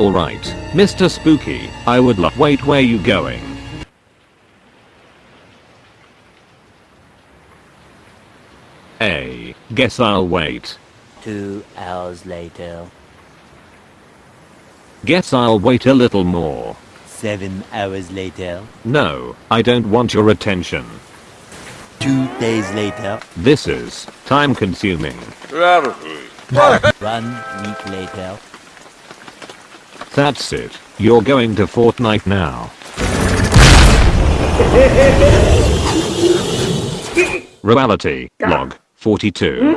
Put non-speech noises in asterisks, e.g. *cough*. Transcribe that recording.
Alright, Mr. Spooky, I would love- wait where you going? A. Guess I'll wait. Two hours later. Guess I'll wait a little more. Seven hours later. No, I don't want your attention. Two days later. This is time consuming. Gravity. One week later. That's it. You're going to Fortnite now. *laughs* Reality log 42.